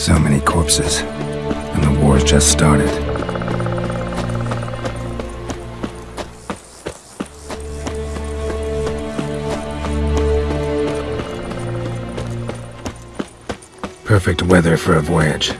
So many corpses. And the war's just started. Perfect weather for a voyage.